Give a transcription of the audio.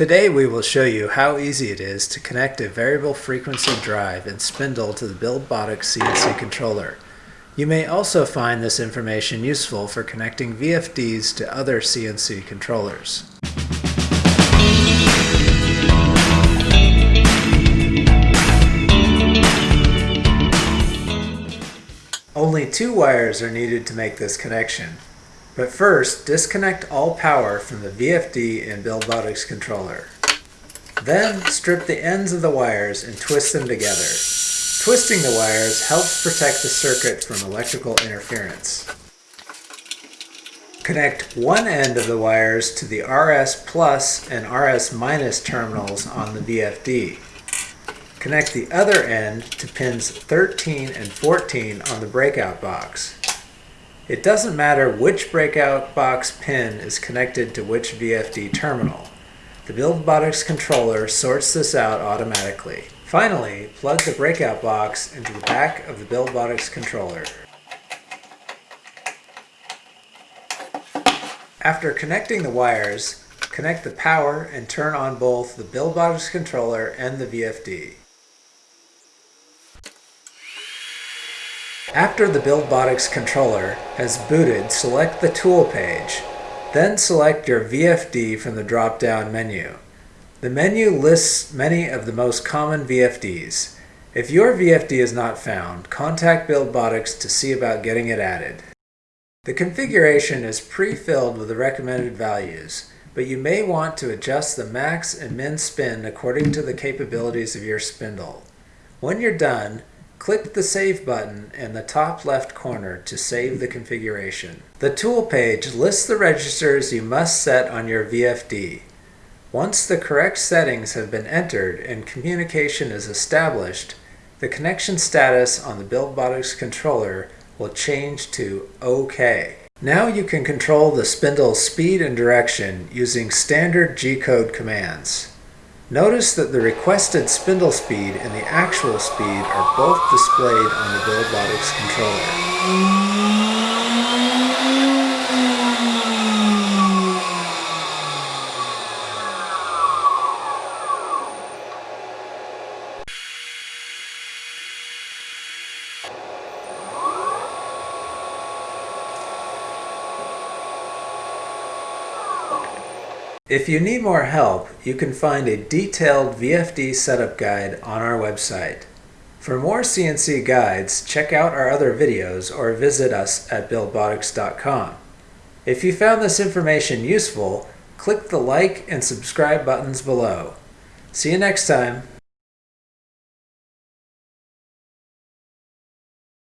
Today we will show you how easy it is to connect a variable frequency drive and spindle to the Buildbotics CNC controller. You may also find this information useful for connecting VFDs to other CNC controllers. Only two wires are needed to make this connection. But first, disconnect all power from the VFD and Buildbotics controller. Then strip the ends of the wires and twist them together. Twisting the wires helps protect the circuit from electrical interference. Connect one end of the wires to the RS plus and RS minus terminals on the VFD. Connect the other end to pins 13 and 14 on the breakout box. It doesn't matter which breakout box pin is connected to which VFD terminal. The Buildbotics controller sorts this out automatically. Finally, plug the breakout box into the back of the Buildbotics controller. After connecting the wires, connect the power and turn on both the Buildbotics controller and the VFD. After the Buildbotics controller has booted, select the Tool page. Then select your VFD from the drop-down menu. The menu lists many of the most common VFDs. If your VFD is not found, contact Buildbotics to see about getting it added. The configuration is pre-filled with the recommended values, but you may want to adjust the max and min spin according to the capabilities of your spindle. When you're done, Click the Save button in the top left corner to save the configuration. The Tool page lists the registers you must set on your VFD. Once the correct settings have been entered and communication is established, the connection status on the Buildbotics controller will change to OK. Now you can control the spindle's speed and direction using standard G-code commands. Notice that the requested spindle speed and the actual speed are both displayed on the Buildbotics controller. If you need more help, you can find a detailed VFD setup guide on our website. For more CNC guides, check out our other videos or visit us at buildbotics.com. If you found this information useful, click the like and subscribe buttons below. See you next time.